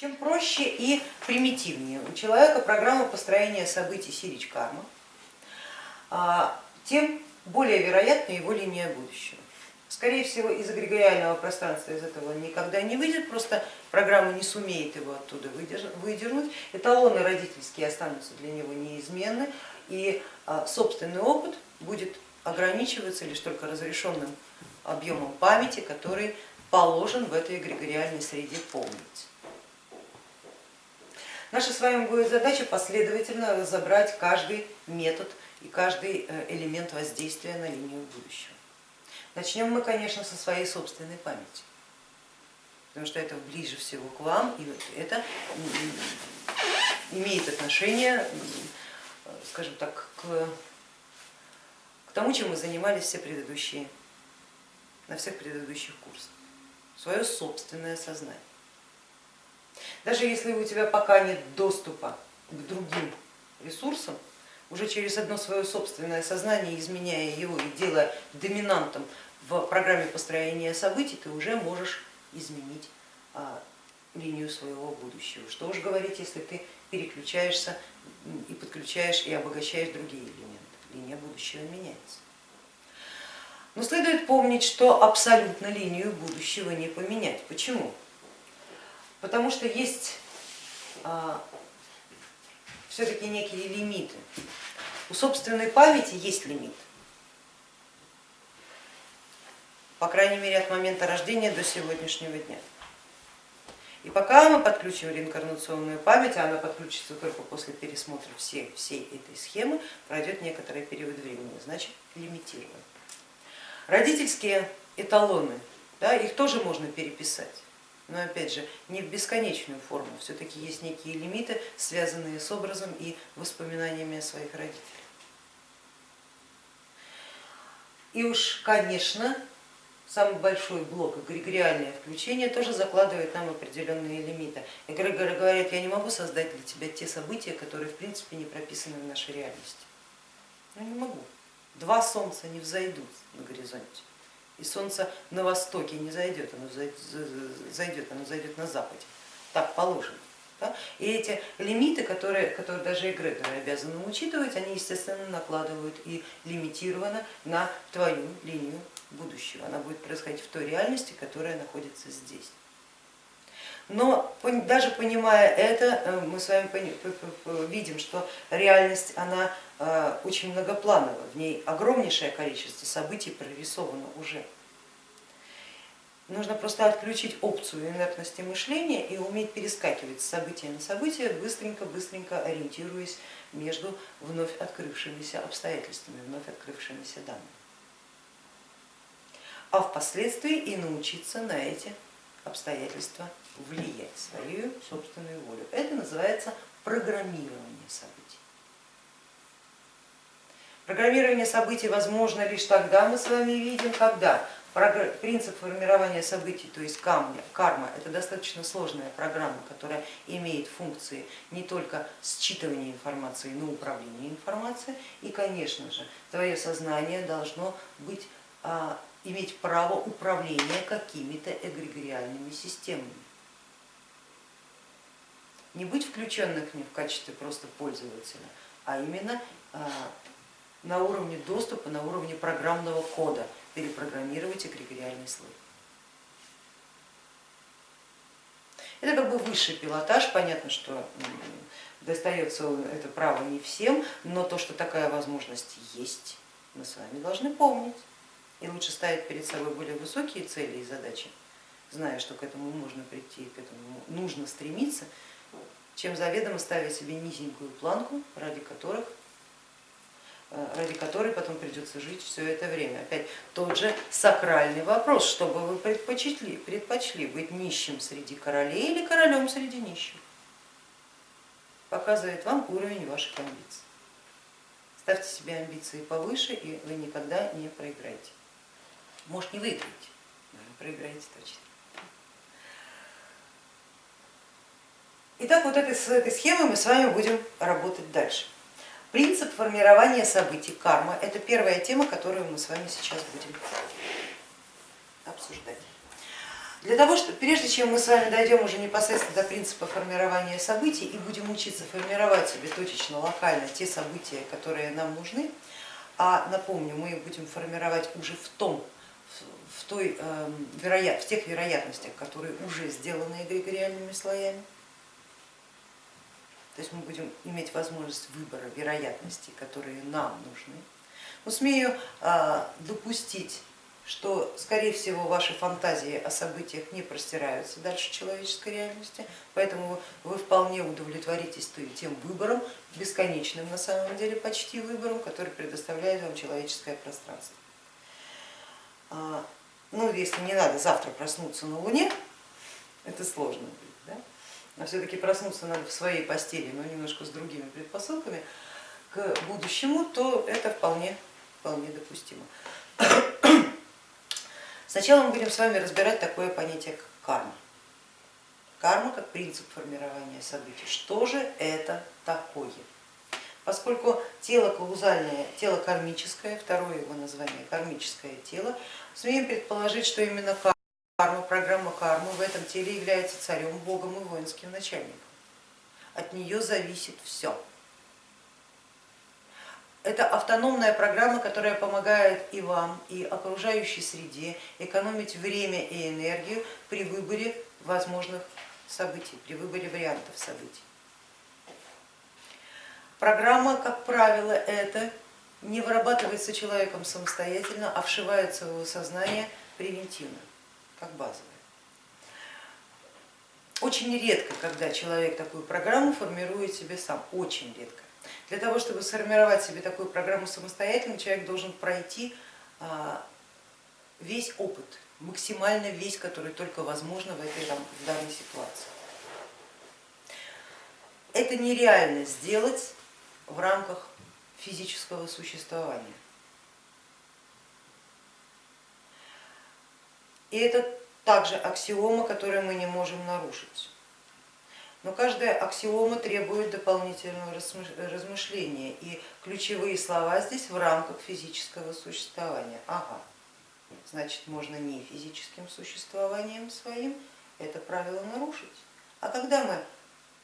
Чем проще и примитивнее у человека программа построения событий Сирич Карма, а, тем более вероятна его линия будущего. Скорее всего, из эгрегориального пространства из этого он никогда не выйдет, просто программа не сумеет его оттуда выдернуть, эталоны родительские останутся для него неизменны, и а, собственный опыт будет ограничиваться лишь только разрешенным объемом памяти, который положен в этой эгрегориальной среде помнить. Наша с вами будет задача последовательно разобрать каждый метод и каждый э, элемент воздействия на линию будущего. Начнем мы, конечно, со своей собственной памяти, потому что это ближе всего к вам, и это имеет отношение, скажем так, к, к тому, чем мы занимались все предыдущие, на всех предыдущих курсах, свое собственное сознание. Даже если у тебя пока нет доступа к другим ресурсам, уже через одно свое собственное сознание, изменяя его и делая доминантом в программе построения событий, ты уже можешь изменить а, линию своего будущего. Что уж говорить, если ты переключаешься и подключаешь и обогащаешь другие элементы, линия будущего меняется. Но следует помнить, что абсолютно линию будущего не поменять. Почему? Потому что есть а, все-таки некие лимиты. У собственной памяти есть лимит, по крайней мере от момента рождения до сегодняшнего дня. И пока мы подключим реинкарнационную память, а она подключится только после пересмотра всей, всей этой схемы, пройдет некоторый период времени, значит лимитирован. Родительские эталоны, да, их тоже можно переписать но опять же не в бесконечную форму, все-таки есть некие лимиты, связанные с образом и воспоминаниями о своих родителях. И уж, конечно, самый большой блок, эгрегориальное включение, тоже закладывает нам определенные лимиты. Эгрегоры говорят, я не могу создать для тебя те события, которые в принципе не прописаны в нашей реальности. Я не могу. Два солнца не взойдут на горизонте и солнце на востоке не зайдет, оно зайдет, оно зайдет на западе, так положено. И эти лимиты, которые, которые даже эгрегоры обязаны учитывать, они естественно накладывают и лимитированы на твою линию будущего. Она будет происходить в той реальности, которая находится здесь. Но даже понимая это, э, мы с вами видим, что реальность она э, очень многоплановая, в ней огромнейшее количество событий прорисовано уже. Нужно просто отключить опцию инертности мышления и уметь перескакивать с события на событие, быстренько-быстренько ориентируясь между вновь открывшимися обстоятельствами, вновь открывшимися данными. А впоследствии и научиться на эти обстоятельства влиять свою собственную волю. Это называется программирование событий. Программирование событий возможно лишь тогда, мы с вами видим, когда принцип формирования событий, то есть карма, это достаточно сложная программа, которая имеет функции не только считывания информации, но и управления информацией. И, конечно же, твое сознание должно быть, а, иметь право управления какими-то эгрегориальными системами не быть включенным к ним в качестве просто пользователя, а именно а, на уровне доступа, на уровне программного кода перепрограммировать эгрегориальный слой. Это как бы высший пилотаж, понятно, что достается это право не всем, но то, что такая возможность есть, мы с вами должны помнить. И лучше ставить перед собой более высокие цели и задачи, зная, что к этому можно прийти, к этому нужно стремиться, чем заведомо ставить себе низенькую планку, ради которых э, ради которой потом придется жить все это время. Опять тот же сакральный вопрос, что бы вы предпочли, предпочли быть нищим среди королей или королем среди нищих, показывает вам уровень ваших амбиций. Ставьте себе амбиции повыше, и вы никогда не проиграете. Может не выиграете, но проиграете точно. Итак, вот этой, с этой схемой мы с вами будем работать дальше. Принцип формирования событий, карма, это первая тема, которую мы с вами сейчас будем обсуждать. Для того, что прежде чем мы с вами дойдем уже непосредственно до принципа формирования событий и будем учиться формировать себе точечно, локально те события, которые нам нужны, а напомню, мы их будем формировать уже в том, в, той, э, вероят, в тех вероятностях, которые уже сделаны эгрегориальными слоями. То есть мы будем иметь возможность выбора вероятностей, которые нам нужны. Но смею э, допустить что, скорее всего, ваши фантазии о событиях не простираются дальше человеческой реальности, поэтому вы вполне удовлетворитесь тем выбором, бесконечным на самом деле почти выбором, который предоставляет вам человеческое пространство. А, ну, если не надо завтра проснуться на Луне, это сложно будет, да? Но все-таки проснуться надо в своей постели, но немножко с другими предпосылками к будущему, то это вполне, вполне допустимо. Сначала мы будем с вами разбирать такое понятие, как карма. Карма как принцип формирования событий. Что же это такое? Поскольку тело каузальное, тело кармическое, второе его название кармическое тело, смеем предположить, что именно карма, программа кармы в этом теле является царем, богом и воинским начальником. От нее зависит все. Это автономная программа, которая помогает и вам, и окружающей среде экономить время и энергию при выборе возможных событий, при выборе вариантов событий. Программа, как правило, это не вырабатывается человеком самостоятельно, а вшивается в его сознание превентивно, как базовая. Очень редко, когда человек такую программу формирует себе сам, очень редко. Для того, чтобы сформировать себе такую программу самостоятельно, человек должен пройти а, весь опыт, максимально весь, который только возможно в этой там, в данной ситуации. Это нереально сделать в рамках физического существования. И это также аксиома, которую мы не можем нарушить. Но каждая аксиома требует дополнительного размышления, и ключевые слова здесь в рамках физического существования. Ага, значит можно не физическим существованием своим это правило нарушить. А когда мы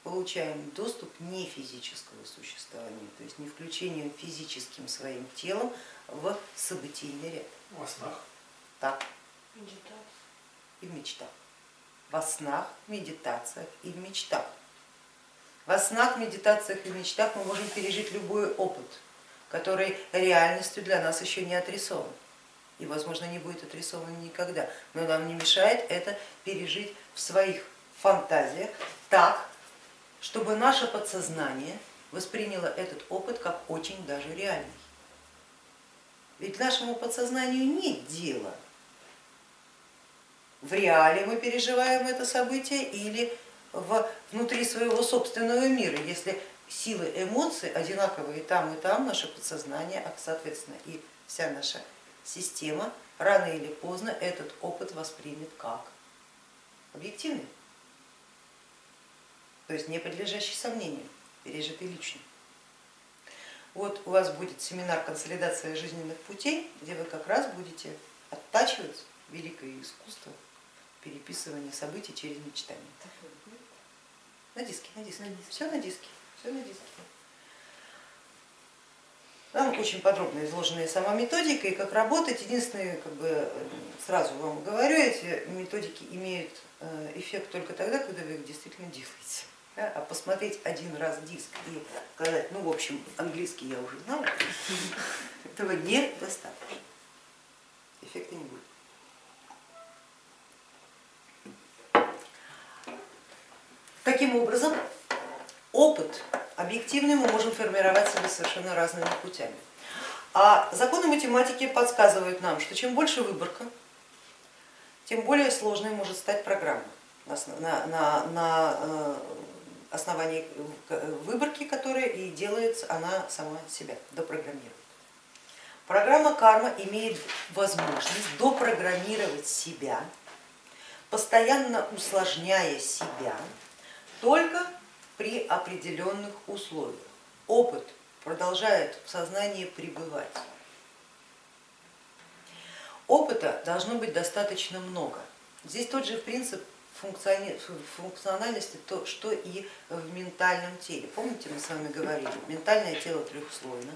получаем доступ не физического существования, то есть не включением физическим своим телом в событийный ряд. Во снах. Так. И в мечтах во снах, медитациях и в мечтах. Во снах, медитациях и мечтах мы можем пережить любой опыт, который реальностью для нас еще не отрисован и, возможно, не будет отрисован никогда, но нам не мешает это пережить в своих фантазиях так, чтобы наше подсознание восприняло этот опыт как очень даже реальный. Ведь нашему подсознанию нет дела в реале мы переживаем это событие или внутри своего собственного мира, если силы эмоций одинаковые там и там, наше подсознание, а соответственно и вся наша система рано или поздно этот опыт воспримет как объективный, то есть не подлежащий сомнению, пережитый лично. Вот у вас будет семинар консолидация жизненных путей, где вы как раз будете оттачивать великое искусство переписывание событий через мечтание. На диске, на диске, все на диске, все на диске. Там очень подробно изложена сама методика и как работать. Единственное, как бы сразу вам говорю, эти методики имеют э, эффект только тогда, когда вы их действительно делаете. А посмотреть один раз диск и сказать, ну в общем, английский я уже знала, этого недостаточно, эффекта не будет. Таким образом, опыт объективный мы можем формировать себе совершенно разными путями. А законы математики подсказывают нам, что чем больше выборка, тем более сложной может стать программа на, э, основании выборки, которая и делается она сама себя, допрограммирует. Программа карма имеет возможность допрограммировать себя, постоянно усложняя себя только при определенных условиях. Опыт продолжает в сознании пребывать. Опыта должно быть достаточно много. Здесь тот же принцип функциональности, то, что и в ментальном теле. Помните, мы с вами говорили, ментальное тело трехслойно,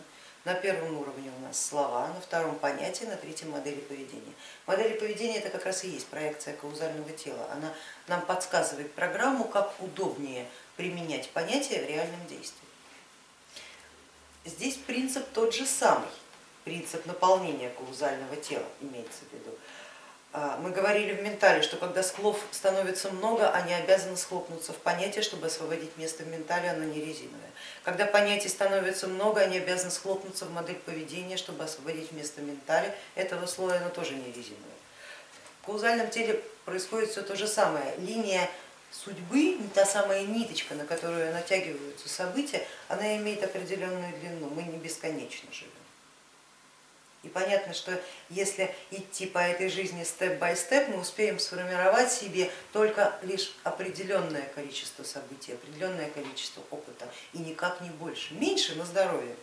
на первом уровне у нас слова, на втором понятия, на третьем модели поведения. Модели поведения это как раз и есть проекция каузального тела. Она нам подсказывает программу, как удобнее применять понятия в реальном действии. Здесь принцип тот же самый, принцип наполнения каузального тела имеется в виду. А, мы говорили в ментале, что когда слов становится много, они обязаны схлопнуться в понятие, чтобы освободить место в ментале, оно не резиновое. Когда понятий становится много, они обязаны схлопнуться в модель поведения, чтобы освободить место в ментале, этого слоя оно тоже не резиновое. В каузальном теле происходит все то же самое. Линия судьбы, та самая ниточка, на которую натягиваются события, она имеет определенную длину, мы не бесконечно живем. И понятно, что если идти по этой жизни степ-бай-степ, мы успеем сформировать себе только лишь определенное количество событий, определенное количество опыта и никак не больше. Меньше на здоровье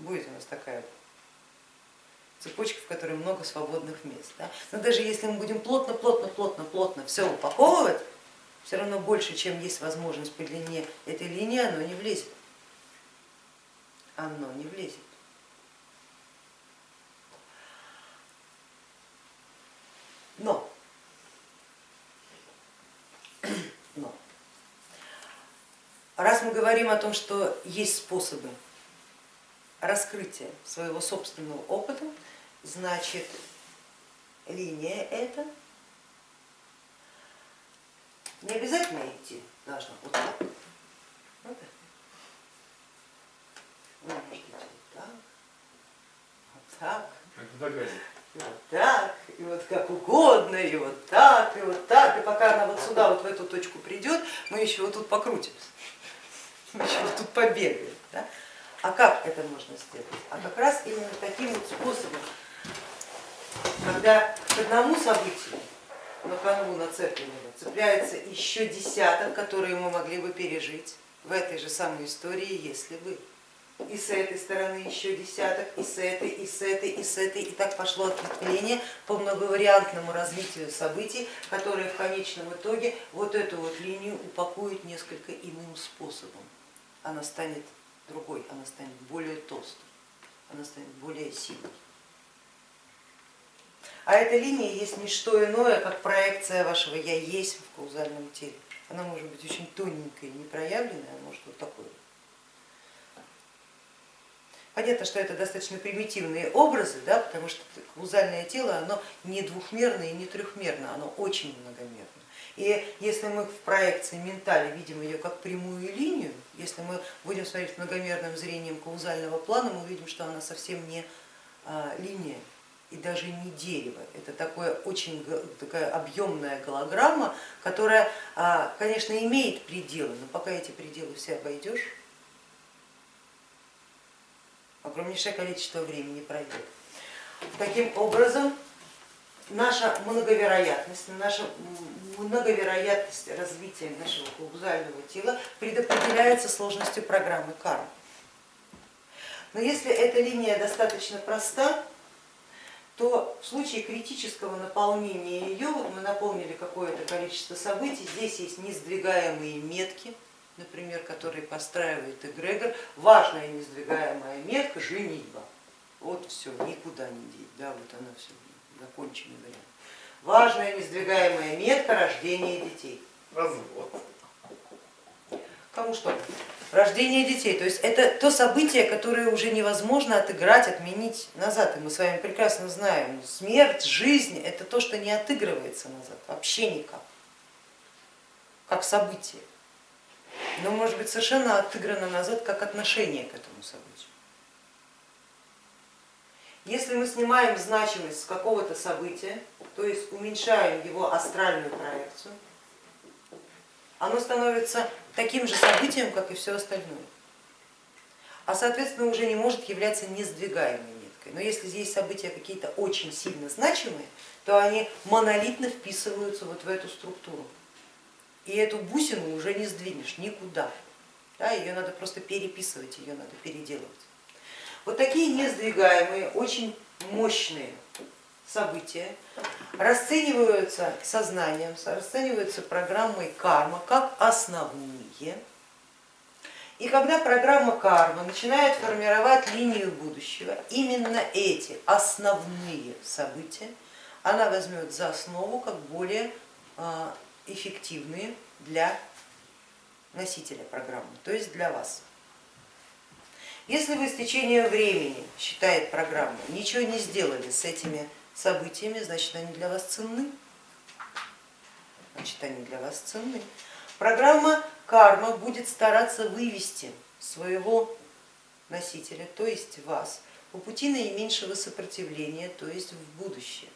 будет у нас такая цепочка, в которой много свободных мест. Да? Но даже если мы будем плотно, плотно, плотно, плотно все упаковывать, все равно больше, чем есть возможность по длине этой линии, оно не влезет. Оно не влезет. Но, но раз мы говорим о том, что есть способы раскрытия своего собственного опыта, значит линия эта не обязательно идти должна вот так. Вот так. Вы можете идти вот так, вот так. И вот так, и вот как угодно, и вот так, и вот так, и пока она вот сюда, вот в эту точку придет, мы еще вот тут покрутимся, тут побегаем. Да? А как это можно сделать? А как раз именно таким вот способом, когда к одному событию на канву нацепленного цепляется еще десяток, которые мы могли бы пережить в этой же самой истории, если бы и с этой стороны еще десяток, и с этой, и с этой, и с этой, и так пошло ответвление по многовариантному развитию событий, которые в конечном итоге вот эту вот линию упакуют несколько иным способом. Она станет другой, она станет более толстой, она станет более сильной. А эта линия есть не что иное, как проекция вашего я есть в каузальном теле. Она может быть очень тоненькая, непроявленная, а может вот такой Понятно, что это достаточно примитивные образы, да, потому что каузальное тело оно не двухмерное и не трехмерное, оно очень многомерное. И если мы в проекции ментали видим ее как прямую линию, если мы будем смотреть многомерным зрением каузального плана, мы увидим, что она совсем не а, линия и даже не дерево. Это такое очень такая объемная голограмма, которая, а, конечно, имеет пределы, но пока эти пределы все обойдешь, огромнейшее количество времени пройдет. Таким образом, наша многовероятность, наша многовероятность развития нашего каузального тела предопределяется сложностью программы кармы. Но если эта линия достаточно проста, то в случае критического наполнения ее, вот мы наполнили какое-то количество событий, здесь есть несдвигаемые метки, например, который постраивает эгрегор, важная несдвигаемая метка женитьба. Вот все, никуда не деть, да, вот она все, законченный вариант. Важная несдвигаемая метка рождения детей. Развод. Кому что? Рождение детей, то есть это то событие, которое уже невозможно отыграть, отменить назад. И мы с вами прекрасно знаем, смерть, жизнь это то, что не отыгрывается назад, вообще никак, как событие но может быть совершенно отыграно назад как отношение к этому событию. Если мы снимаем значимость с какого-то события, то есть уменьшаем его астральную проекцию, оно становится таким же событием, как и все остальное, а соответственно уже не может являться несдвигаемой меткой. Но если здесь события какие-то очень сильно значимые, то они монолитно вписываются вот в эту структуру и эту бусину уже не сдвинешь никуда. Да, ее надо просто переписывать, ее надо переделывать. Вот такие несдвигаемые, очень мощные события расцениваются сознанием, расцениваются программой карма как основные. И когда программа карма начинает формировать линию будущего, именно эти основные события она возьмет за основу как более а, эффективные для носителя программы, то есть для вас. Если вы с течением времени, считает программа, ничего не сделали с этими событиями, значит они для вас ценны. Значит они для вас ценны. Программа карма будет стараться вывести своего носителя, то есть вас, по пути наименьшего сопротивления, то есть в будущее.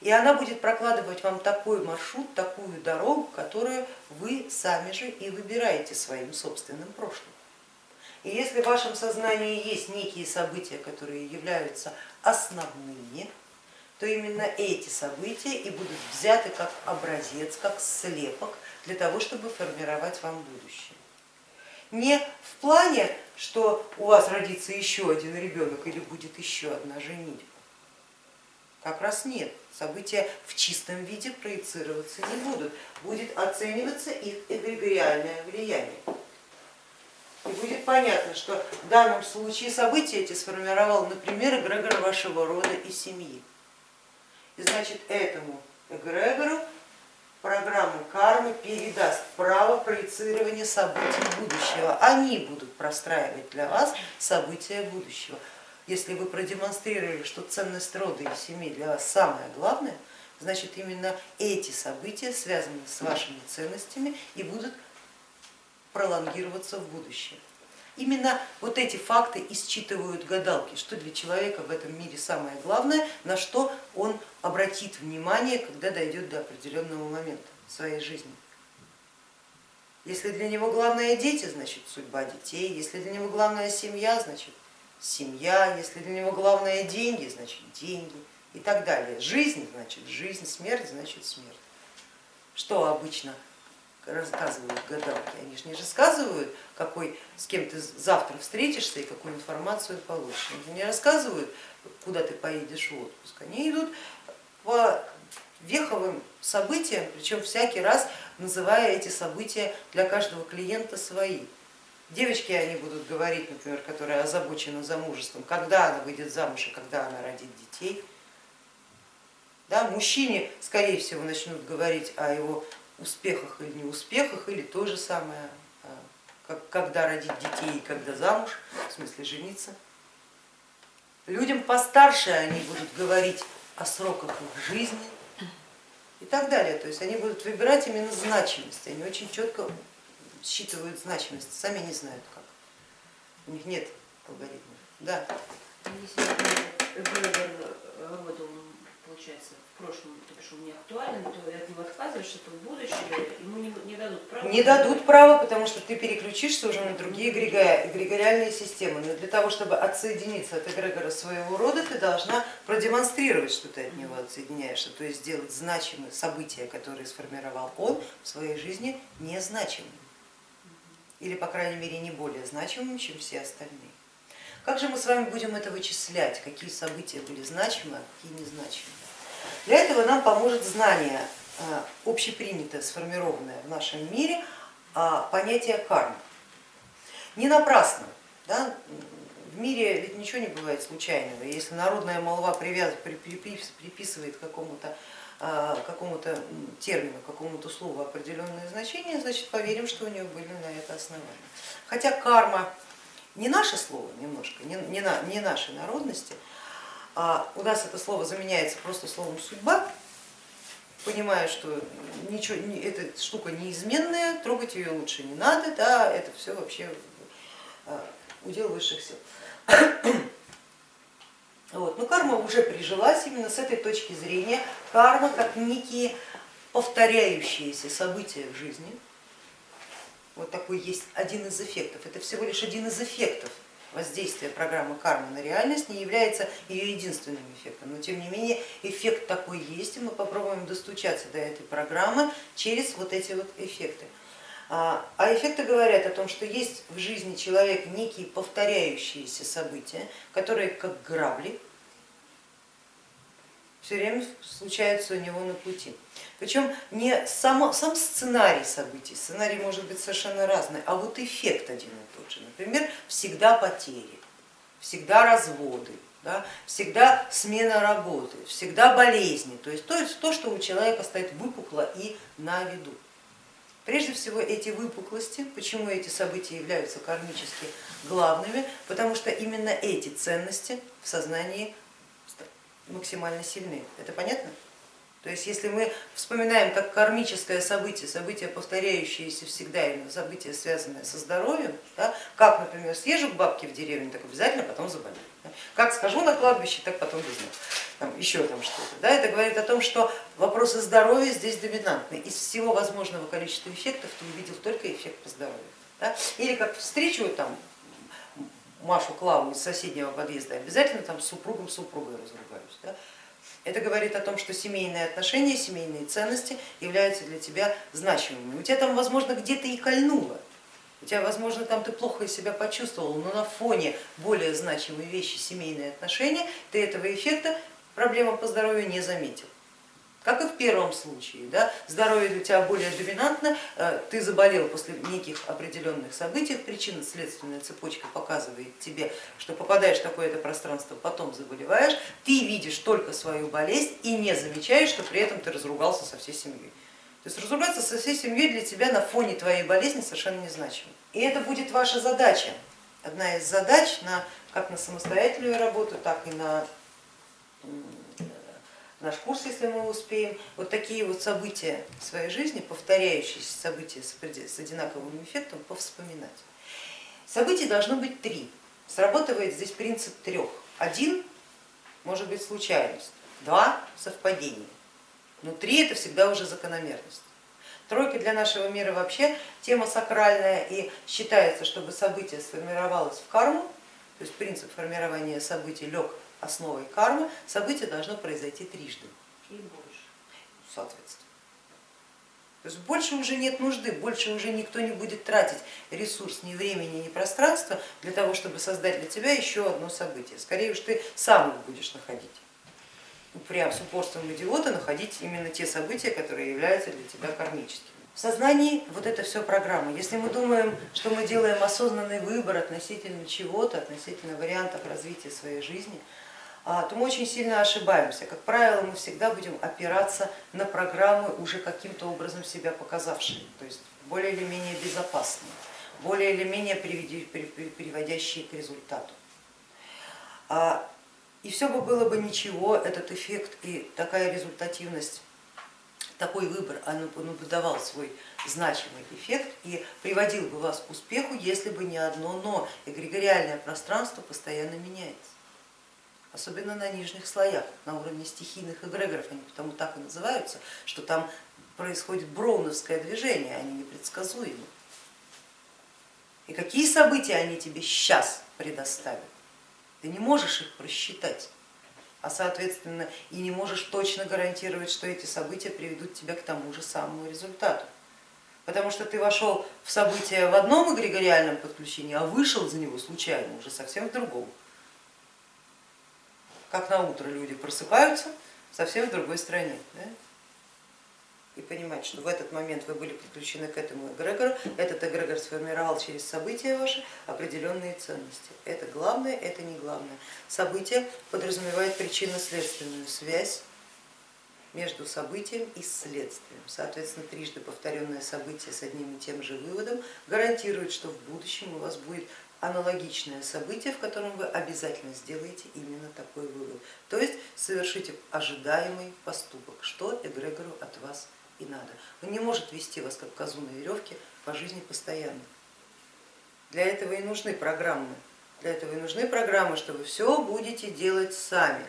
И она будет прокладывать вам такой маршрут, такую дорогу, которую вы сами же и выбираете своим собственным прошлым. И если в вашем сознании есть некие события, которые являются основными, то именно эти события и будут взяты как образец, как слепок для того, чтобы формировать вам будущее. Не в плане, что у вас родится еще один ребенок или будет еще одна женитьба, как раз нет, события в чистом виде проецироваться не будут, будет оцениваться их эгрегориальное влияние. И будет понятно, что в данном случае события эти сформировал, например, эгрегор вашего рода и семьи. И значит этому эгрегору программа кармы передаст право проецирования событий будущего. Они будут простраивать для вас события будущего если вы продемонстрировали, что ценность рода и семьи для вас самое главное, значит именно эти события связаны с вашими ценностями и будут пролонгироваться в будущее. Именно вот эти факты исчитывают гадалки, что для человека в этом мире самое главное, на что он обратит внимание, когда дойдет до определенного момента в своей жизни. Если для него главное дети, значит судьба детей, если для него главная семья, значит семья, если для него главное деньги, значит деньги и так далее. Жизнь значит жизнь, смерть значит смерть. Что обычно рассказывают гадалки? Они же не рассказывают, какой, с кем ты завтра встретишься и какую информацию получишь. Они не рассказывают, куда ты поедешь в отпуск. Они идут по веховым событиям, причем всякий раз называя эти события для каждого клиента свои. Девочки они будут говорить, например, которая озабочена замужеством, когда она выйдет замуж и когда она родит детей. Да, мужчине, скорее всего, начнут говорить о его успехах или неуспехах, или то же самое, а, когда родить детей и когда замуж, в смысле жениться. Людям постарше они будут говорить о сроках их жизни и так далее. То есть они будут выбирать именно значимость, они очень четко считывают значимость, сами не знают как. У них нет алгоритмов. Да. Если Вебер работал, получается, в прошлом, то бишь он не актуален, то от него отказываешься, то в будущее ему не, не дадут права. Не дадут права, потому что ты переключишься уже на другие эгрегориальные системы. Но для того, чтобы отсоединиться от эгрегора своего рода, ты должна продемонстрировать, что ты от него отсоединяешься, то есть сделать значимые события, которые сформировал он в своей жизни, незначимыми или, по крайней мере, не более значимым, чем все остальные. Как же мы с вами будем это вычислять, какие события были значимы, а какие незначимы? Для этого нам поможет знание, э, общепринятое, сформированное в нашем мире, а, понятие кармы. Не напрасно, да, в мире ведь ничего не бывает случайного, если народная молва приписывает какому-то а, какому-то термину, какому-то слову определенное значение, значит поверим, что у нее были на это основания. Хотя карма не наше слово немножко, не, не, на, не нашей народности, у нас это слово заменяется просто словом судьба, понимая, что ничего, эта штука неизменная, трогать ее лучше не надо, да, это все вообще а, удел высших сил. Вот. Но карма уже прижилась именно с этой точки зрения. Карма как некие повторяющиеся события в жизни. Вот такой есть один из эффектов. Это всего лишь один из эффектов воздействия программы кармы на реальность, не является ее единственным эффектом. Но тем не менее эффект такой есть, и мы попробуем достучаться до этой программы через вот эти вот эффекты. А, а эффекты говорят о том, что есть в жизни человека некие повторяющиеся события, которые как грабли все время случается у него на пути. Причем не само, сам сценарий событий, сценарий может быть совершенно разный, а вот эффект один и тот же. Например, всегда потери, всегда разводы, да, всегда смена работы, всегда болезни, то есть то, то, что у человека стоит выпукло и на виду. Прежде всего эти выпуклости, почему эти события являются кармически главными, потому что именно эти ценности в сознании максимально сильны. Это понятно? То есть если мы вспоминаем как кармическое событие, событие, повторяющееся всегда, именно событие, связанное со здоровьем, да, как, например, съезжу к бабке в деревню, так обязательно потом заболею. Да, как скажу на кладбище, так потом без там, еще там что-то. Да, это говорит о том, что вопросы здоровья здесь доминантны. Из всего возможного количества эффектов ты увидел только эффект по здоровью. Да? Или как встречу там Машу Клаву из соседнего подъезда, обязательно там с супругом супругой разругаюсь. Да? Это говорит о том, что семейные отношения, семейные ценности являются для тебя значимыми. У тебя там, возможно, где-то и кольнуло, у тебя, возможно, там ты плохо себя почувствовал, но на фоне более значимой вещи семейные отношения ты этого эффекта проблемам по здоровью не заметил. Как и в первом случае, да, здоровье для тебя более доминантно, э, ты заболел после неких определенных событий, причинно-следственная цепочка показывает тебе, что попадаешь в такое-то пространство, потом заболеваешь, ты видишь только свою болезнь и не замечаешь, что при этом ты разругался со всей семьей. То есть разругаться со всей семьей для тебя на фоне твоей болезни совершенно незначимо. И это будет ваша задача, одна из задач на, как на самостоятельную работу, так и на наш курс, если мы успеем, вот такие вот события в своей жизни, повторяющиеся события с одинаковым эффектом, повспоминать. Событий должно быть три. Срабатывает здесь принцип трех. Один может быть случайность, два совпадение, но три это всегда уже закономерность. Тройка для нашего мира вообще тема сакральная и считается, чтобы событие сформировалось в карму, то есть принцип формирования событий лег основой кармы, событие должно произойти трижды. И больше. Соответственно. То есть больше уже нет нужды, больше уже никто не будет тратить ресурс ни времени, ни пространства для того, чтобы создать для тебя еще одно событие. Скорее уж ты сам их будешь находить. Прям с упорством идиота находить именно те события, которые являются для тебя кармическими. В сознании вот это все программа. Если мы думаем, что мы делаем осознанный выбор относительно чего-то, относительно вариантов развития своей жизни, то мы очень сильно ошибаемся. Как правило, мы всегда будем опираться на программы, уже каким-то образом себя показавшие, то есть более или менее безопасные, более или менее приводящие к результату. А, и все бы было бы ничего, этот эффект и такая результативность, такой выбор, он бы давал свой значимый эффект и приводил бы вас к успеху, если бы не одно но, эгрегориальное пространство постоянно меняется особенно на нижних слоях, на уровне стихийных эгрегоров, они потому так и называются, что там происходит броуновское движение, они непредсказуемы. И какие события они тебе сейчас предоставят? Ты не можешь их просчитать, а соответственно и не можешь точно гарантировать, что эти события приведут тебя к тому же самому результату. Потому что ты вошел в события в одном эгрегориальном подключении, а вышел за него случайно уже совсем в другом как на утро люди просыпаются совсем в другой стране. Да? И понимать, что в этот момент вы были подключены к этому эгрегору, этот эгрегор сформировал через события ваши определенные ценности. Это главное, это не главное. Событие подразумевает причинно-следственную связь между событием и следствием. Соответственно, трижды повторенное событие с одним и тем же выводом гарантирует, что в будущем у вас будет аналогичное событие, в котором вы обязательно сделаете именно такой вывод. То есть совершите ожидаемый поступок, что эгрегору от вас и надо. Он не может вести вас как козу на веревке по жизни постоянно. Для этого и нужны программы. Для этого и нужны программы, что вы все будете делать сами.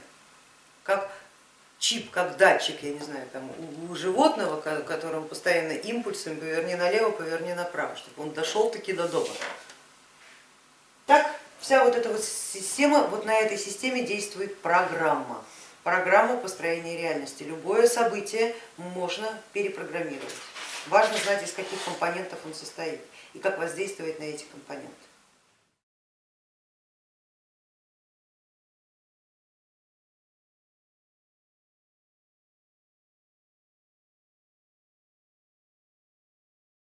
Как чип, как датчик, я не знаю, там, у животного, которому постоянно импульсом поверни налево, поверни направо, чтобы он дошел таки до дома. Вся вот эта вот система, вот на этой системе действует программа. Программа построения реальности. Любое событие можно перепрограммировать. Важно знать, из каких компонентов он состоит и как воздействовать на эти компоненты.